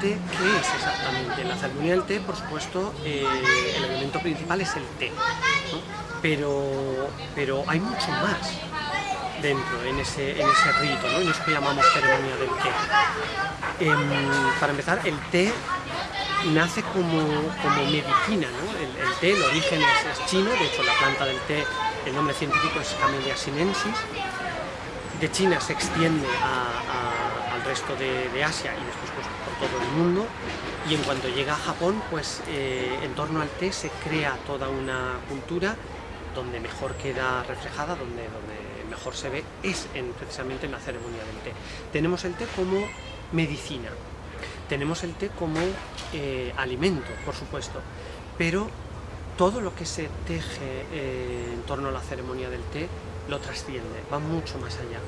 té, ¿qué es exactamente? La ceremonia del té, por supuesto, eh, el elemento principal es el té, ¿no? pero, pero hay mucho más dentro, en ese, en ese rito, ¿no? en eso que llamamos ceremonia del té. Em, para empezar, el té nace como, como medicina, ¿no? el, el, té, el origen es, es, chino, de hecho la planta del té, el nombre científico es Camellia sinensis, de China se extiende a, a, al resto de, Asia y después pues, por todo el mundo, y en cuanto llega a Japón, pues eh, en torno al té se crea toda una cultura donde mejor queda reflejada, donde, donde mejor se ve, es en, precisamente en la ceremonia del té. Tenemos el té como medicina, tenemos el té como eh, alimento, por supuesto, pero todo lo que se teje eh, en torno a la ceremonia del té lo trasciende, va mucho más allá.